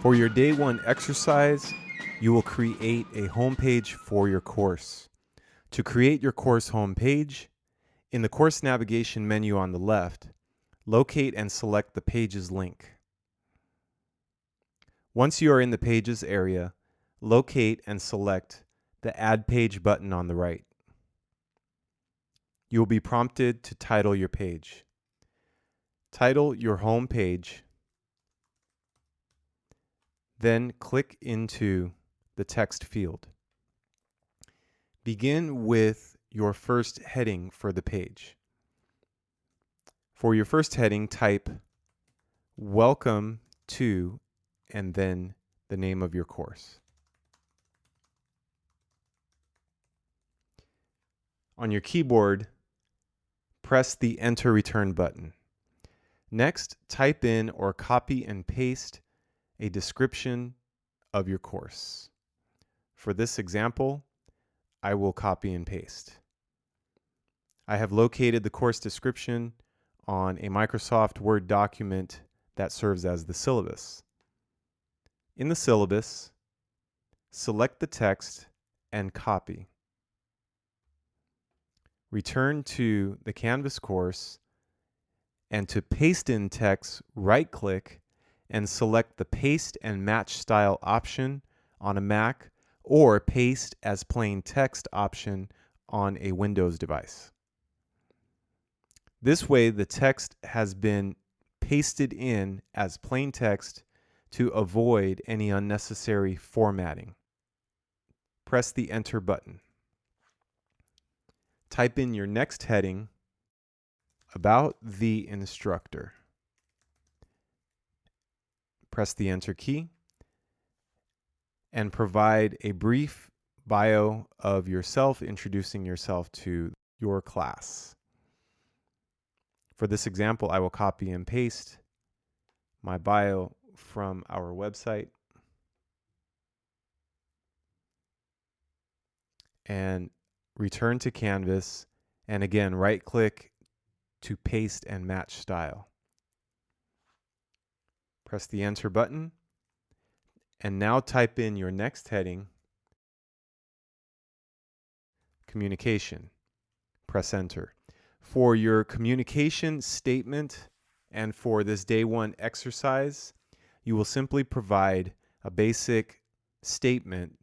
For your day one exercise, you will create a homepage for your course. To create your course homepage, in the course navigation menu on the left, locate and select the Pages link. Once you are in the Pages area, locate and select the Add Page button on the right. You will be prompted to title your page. Title your home page, then click into the text field. Begin with your first heading for the page. For your first heading, type Welcome to and then the name of your course. On your keyboard, press the Enter Return button. Next, type in or copy and paste a description of your course. For this example, I will copy and paste. I have located the course description on a Microsoft Word document that serves as the syllabus. In the syllabus, select the text and copy. Return to the Canvas course and to paste in text, right click and select the paste and match style option on a Mac or paste as plain text option on a Windows device. This way, the text has been pasted in as plain text to avoid any unnecessary formatting. Press the Enter button. Type in your next heading about the instructor. Press the Enter key and provide a brief bio of yourself, introducing yourself to your class. For this example, I will copy and paste my bio from our website and return to Canvas and again right click to paste and match style. Press the enter button and now type in your next heading, communication. Press enter. For your communication statement and for this day one exercise, you will simply provide a basic statement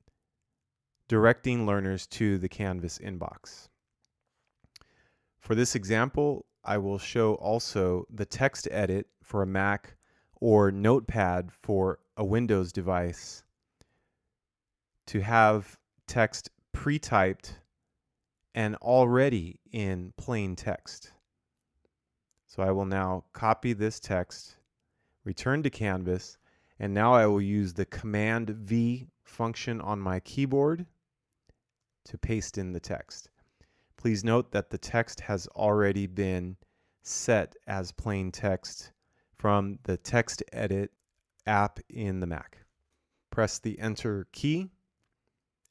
directing learners to the Canvas inbox. For this example, I will show also the text edit for a Mac or Notepad for a Windows device to have text pre-typed and already in plain text. So I will now copy this text, return to Canvas, and now I will use the Command V function on my keyboard to paste in the text. Please note that the text has already been set as plain text from the text edit app in the Mac. Press the enter key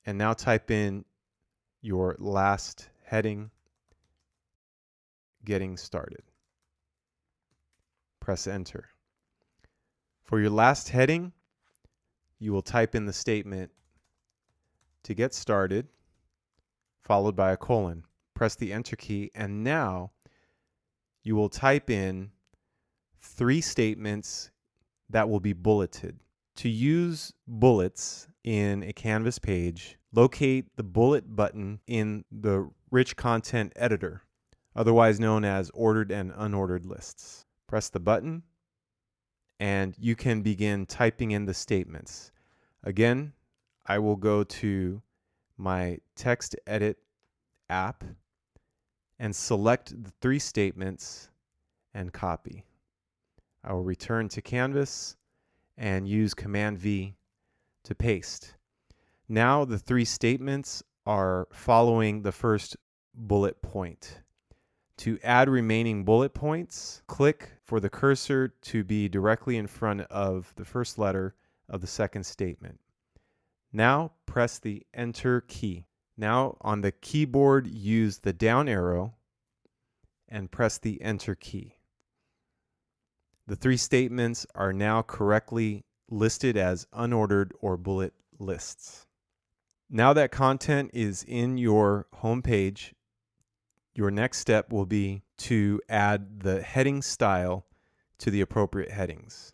and now type in your last heading, getting started. Press enter. For your last heading, you will type in the statement to get started, followed by a colon. Press the enter key, and now you will type in three statements that will be bulleted. To use bullets in a Canvas page, locate the bullet button in the Rich Content Editor, otherwise known as Ordered and Unordered Lists. Press the button, and you can begin typing in the statements. Again, I will go to my text edit app and select the three statements and copy. I will return to Canvas and use Command V to paste. Now the three statements are following the first bullet point. To add remaining bullet points, click for the cursor to be directly in front of the first letter of the second statement. Now press the Enter key. Now on the keyboard, use the down arrow and press the Enter key. The three statements are now correctly listed as unordered or bullet lists. Now that content is in your home page, your next step will be to add the heading style to the appropriate headings.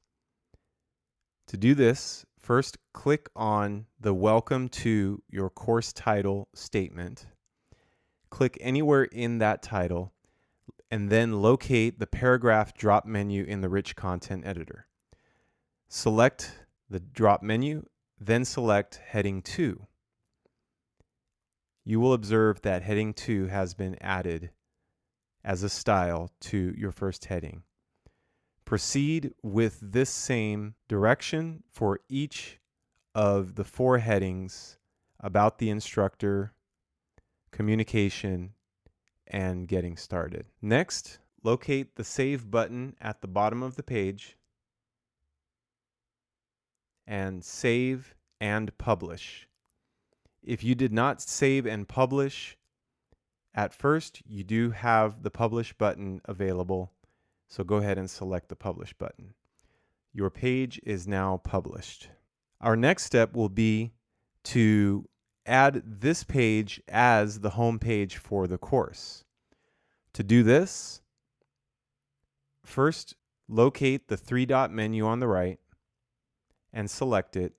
To do this, first click on the Welcome to your course title statement. Click anywhere in that title and then locate the paragraph drop menu in the Rich Content Editor. Select the drop menu, then select Heading 2. You will observe that Heading 2 has been added as a style to your first heading. Proceed with this same direction for each of the four headings about the instructor, communication, and getting started. Next, locate the Save button at the bottom of the page and save and publish. If you did not save and publish at first, you do have the Publish button available, so go ahead and select the Publish button. Your page is now published. Our next step will be to add this page as the home page for the course. To do this, first locate the three dot menu on the right and select it,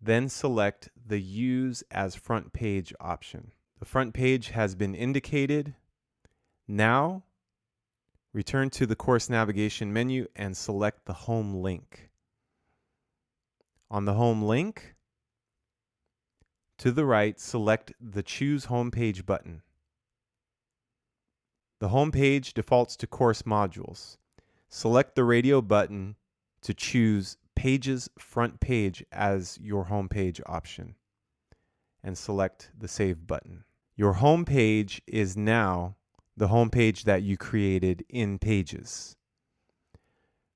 then select the Use as Front Page option. The front page has been indicated. Now, return to the course navigation menu and select the home link. On the home link, to the right, select the Choose Homepage button. The home page defaults to course modules. Select the radio button to choose Pages Front Page as your home page option and select the Save button. Your home page is now the home page that you created in Pages.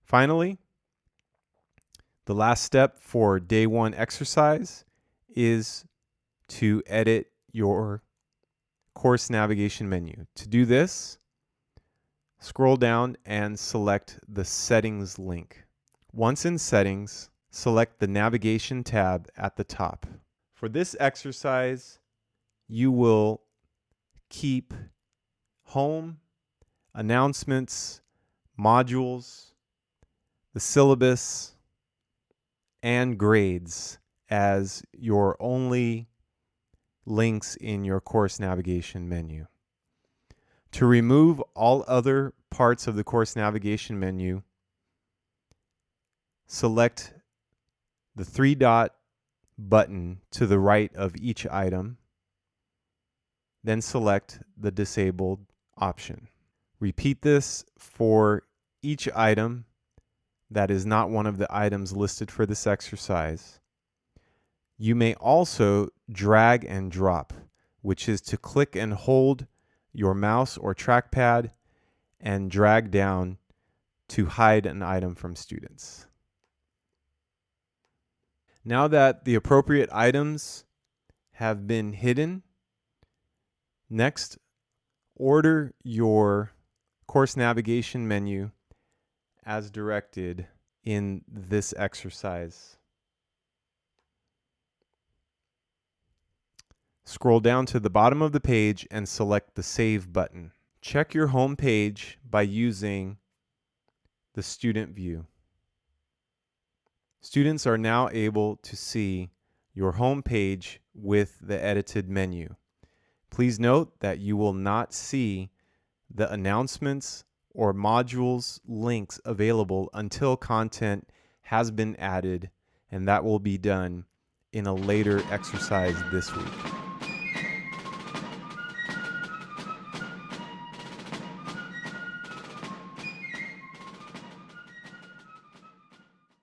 Finally, the last step for day one exercise is to edit your course navigation menu. To do this, scroll down and select the settings link. Once in settings, select the navigation tab at the top. For this exercise, you will keep home, announcements, modules, the syllabus, and grades as your only links in your course navigation menu. To remove all other parts of the course navigation menu, select the three dot button to the right of each item, then select the disabled option. Repeat this for each item that is not one of the items listed for this exercise. You may also drag and drop, which is to click and hold your mouse or trackpad and drag down to hide an item from students. Now that the appropriate items have been hidden, next order your course navigation menu as directed in this exercise. Scroll down to the bottom of the page and select the Save button. Check your home page by using the Student View. Students are now able to see your home page with the edited menu. Please note that you will not see the announcements or modules links available until content has been added and that will be done in a later exercise this week.